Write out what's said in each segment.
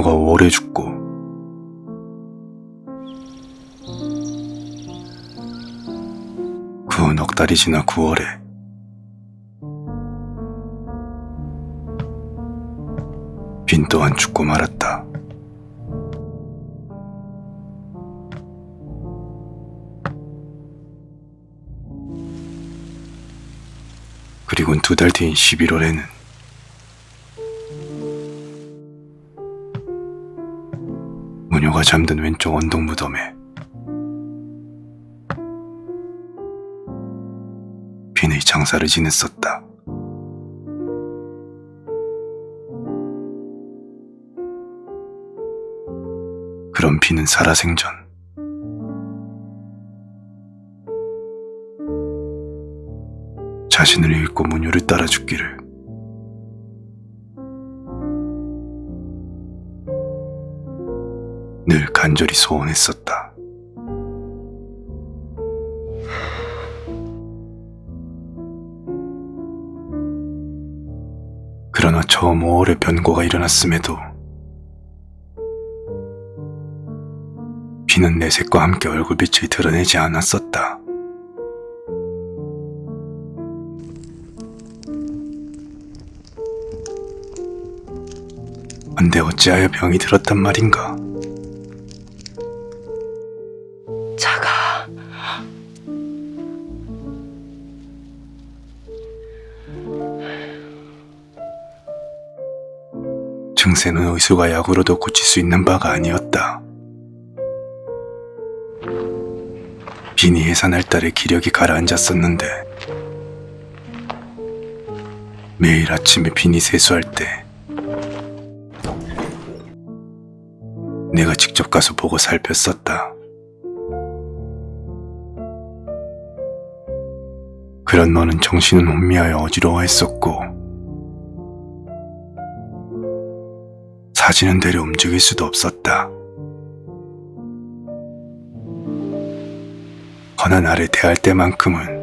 모녀가 5월에 죽고 그 후 넉 달이 지나 9월에 빈 또한 죽고 말았다. 그리곤 두달 뒤인 11월에는 모녀가 잠든 왼쪽 언덕 무덤에 빈의 장사를 지냈었다. 그런 빈은 살아생전 자신을 잃고 모녀를 따라 죽기를 늘 간절히 소원했었다. 그러나 처음 5월에 변고가 일어났음에도 비는 내색과 함께 얼굴빛을 드러내지 않았었다. 근데 어찌하여 병이 들었단 말인가? 의술과 약으로도 고칠 수 있는 바가 아니었다. 빈이 해산할 달에 기력이 가라앉았었는데 매일 아침에 빈이 세수할 때 내가 직접 가서 보고 살폈었다. 그런 너는 정신은 혼미하여 어지러워했었고 사지는 대려 움직일 수도 없었다. 허나 나를 대할 때만큼은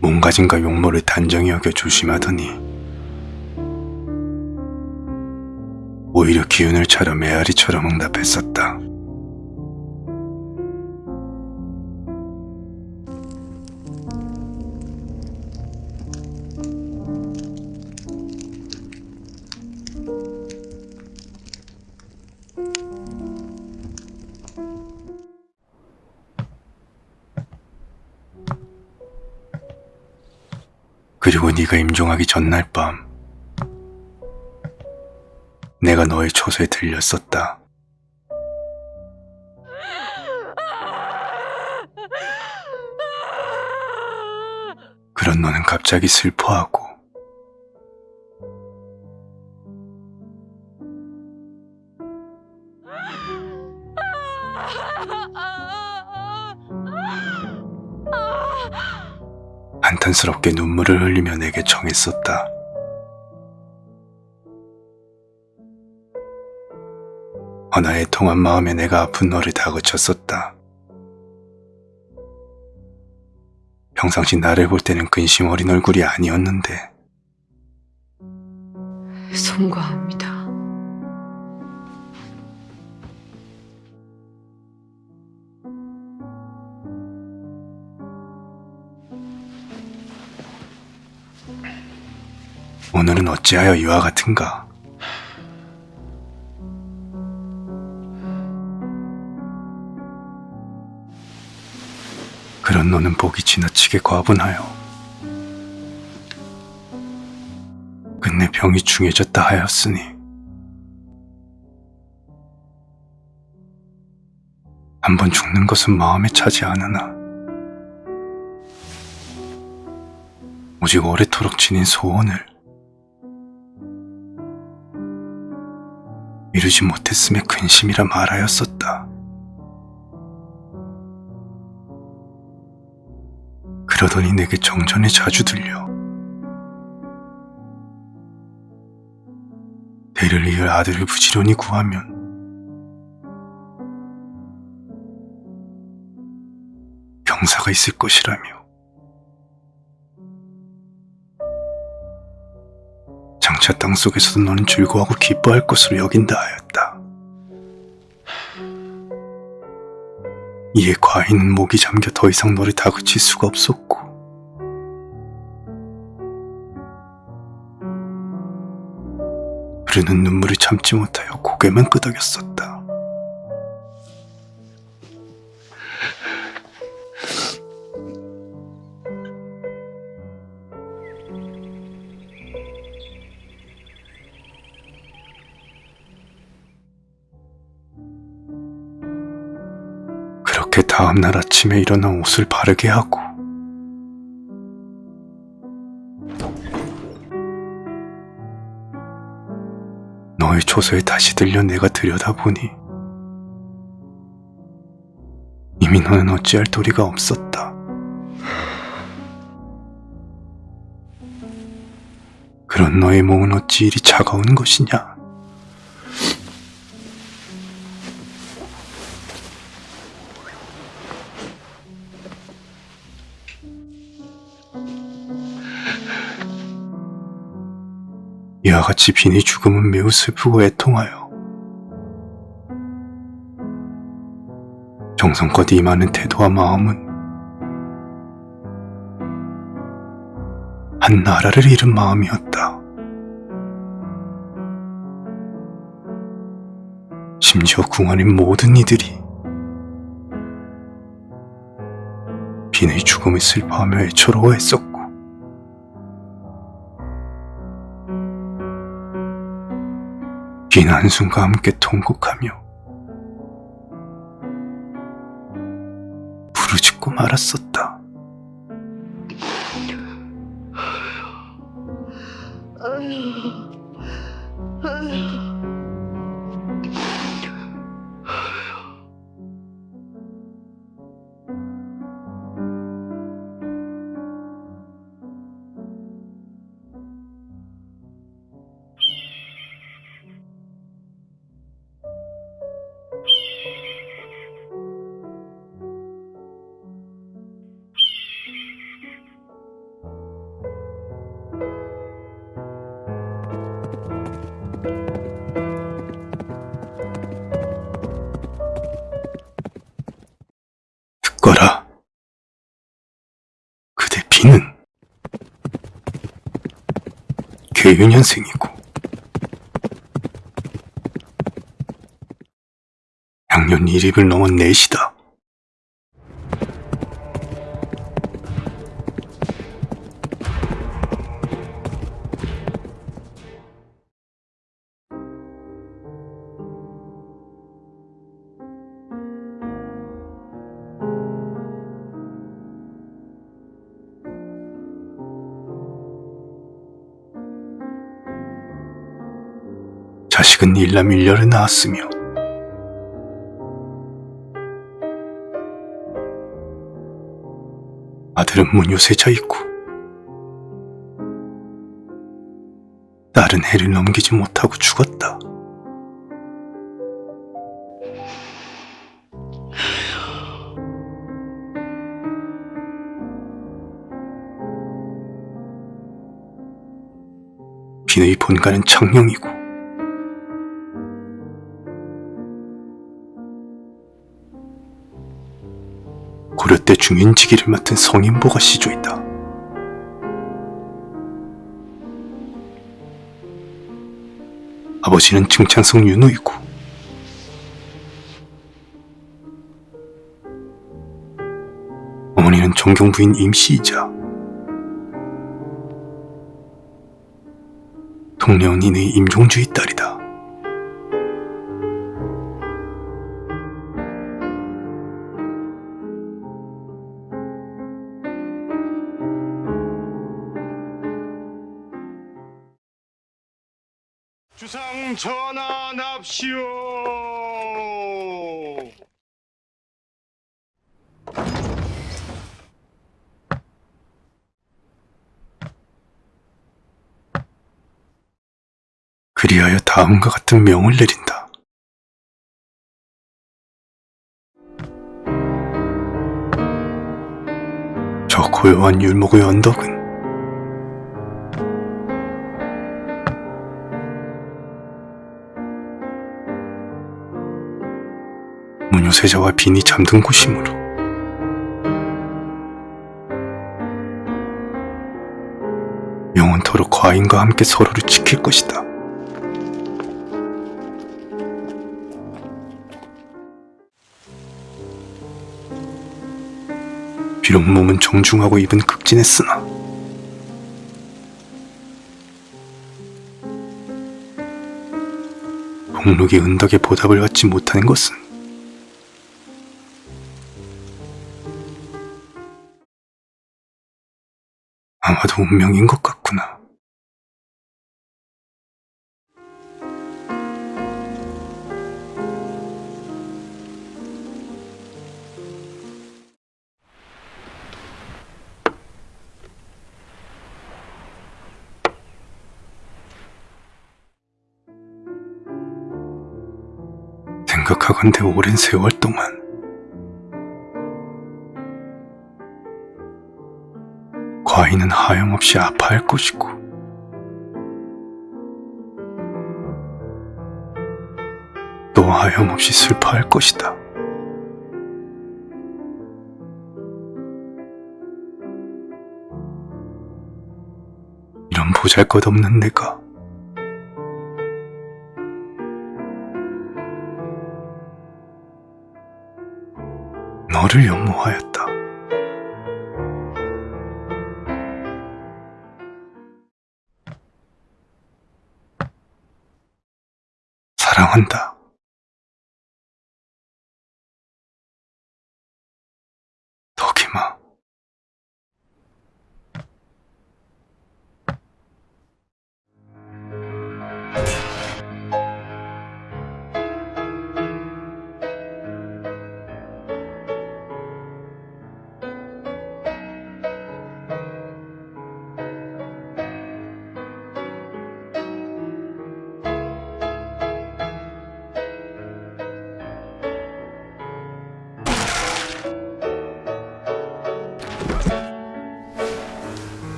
몸가짐과 용모를 단정히 여겨 조심하더니 오히려 기운을 차려 메아리처럼 응답했었다. 그리고 네가 임종하기 전날 밤 내가 너의 초소에 들렸었다. 그런 너는 갑자기 슬퍼하고 한탄스럽게 눈물을 흘리며 내게 청했었다. 허나의 통한 마음에 내가 아픈 너를 다그쳤었다. 평상시 나를 볼 때는 근심 어린 얼굴이 아니었는데 송구합니다. 오늘은 어찌하여 이와 같은가? 그런 너는 복이 지나치게 과분하여 끝내 병이 중해졌다 하였으니 한번 죽는 것은 마음에 차지 않으나 오직 오래도록 지닌 소원을 이루지 못했음에 근심이라 말하였었다. 그러더니 내게 정전에 자주 들려 대를 이을 아들을 부지런히 구하면 경사가 있을 것이라며 장차 땅속에서도 너는 즐거워하고 기뻐할 것으로 여긴다 하였다. 이에 과인은 목이 잠겨 더 이상 너를 다그칠 수가 없었고 흐르는 눈물을 참지 못하여 고개만 끄덕였었다. 다음날 아침에 일어나 옷을 바르게 하고 너의 조서에 다시 들려 내가 들여다보니 이미 너는 어찌할 도리가 없었다. 그런 너의 몸은 어찌 이리 차가운 것이냐? 같이 빈의 죽음은 매우 슬프고 애통하여 정성껏 임하는 태도와 마음은 한 나라를 잃은 마음이었다. 심지어 궁안인 모든 이들이 빈의 죽음을 슬퍼하며 애처로워했었고 긴 한숨과 함께 통곡하며 부르짖고 말았었다. 비는 괴유년생이고 양년 1입을 넘은 넷이다. 자식은 일남 일녀를 낳았으며 아들은 문요세자 있고 딸은 해를 넘기지 못하고 죽었다. 비의 본가는 창녕이고 때 중인지기를 맡은 성인보가 시조이다. 아버지는 증창성 윤호이고 어머니는 정경부인 임씨이자 동래언니네 임종주의 딸이다. 전환합시오. 그리하여 다음과 같은 명을 내린다. 저 고요한 율목의 언덕은 소녀세자와 빈이 잠든 곳이므로 영원토록 과인과 함께 서로를 지킬 것이다. 비록 몸은 정중하고 입은 극진했으나 복록이 은덕에 보답을 받지 못하는 것은 아마도 운명인 것 같구나. 생각하건대 오랜 세월 동안 과인은 하염없이 아파할 것이고 또 하염없이 슬퍼할 것이다. 이런 보잘것없는 내가 너를 연모하였다. 사랑한다.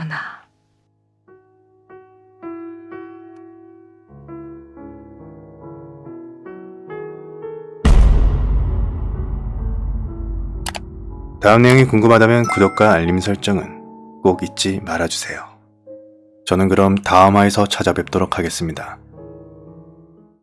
전하. 다음 내용이 궁금하다면 구독과 알림 설정은 꼭 잊지 말아주세요. 저는 그럼 다음 화에서 찾아뵙도록 하겠습니다.